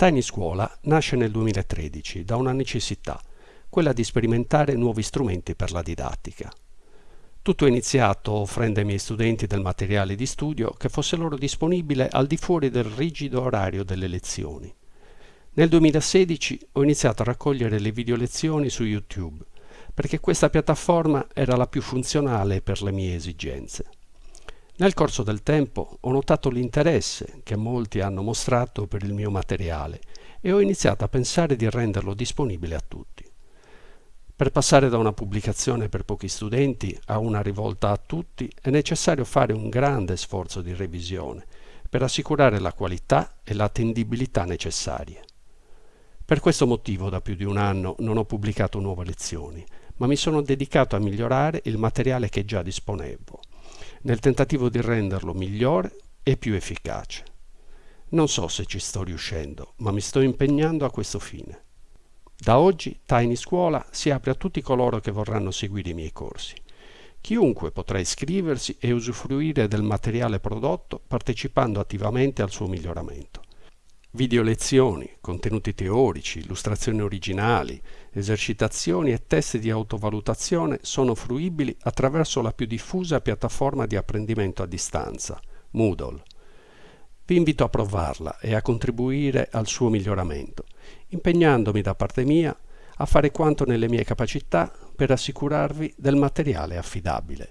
Tiny Scuola nasce nel 2013 da una necessità, quella di sperimentare nuovi strumenti per la didattica. Tutto è iniziato offrendo ai miei studenti del materiale di studio che fosse loro disponibile al di fuori del rigido orario delle lezioni. Nel 2016 ho iniziato a raccogliere le video lezioni su YouTube, perché questa piattaforma era la più funzionale per le mie esigenze. Nel corso del tempo ho notato l'interesse che molti hanno mostrato per il mio materiale e ho iniziato a pensare di renderlo disponibile a tutti. Per passare da una pubblicazione per pochi studenti a una rivolta a tutti è necessario fare un grande sforzo di revisione per assicurare la qualità e l'attendibilità necessarie. Per questo motivo da più di un anno non ho pubblicato nuove lezioni, ma mi sono dedicato a migliorare il materiale che già disponevo nel tentativo di renderlo migliore e più efficace. Non so se ci sto riuscendo, ma mi sto impegnando a questo fine. Da oggi Tiny Scuola si apre a tutti coloro che vorranno seguire i miei corsi. Chiunque potrà iscriversi e usufruire del materiale prodotto partecipando attivamente al suo miglioramento. Video lezioni, contenuti teorici, illustrazioni originali, esercitazioni e test di autovalutazione sono fruibili attraverso la più diffusa piattaforma di apprendimento a distanza, Moodle. Vi invito a provarla e a contribuire al suo miglioramento, impegnandomi da parte mia a fare quanto nelle mie capacità per assicurarvi del materiale affidabile.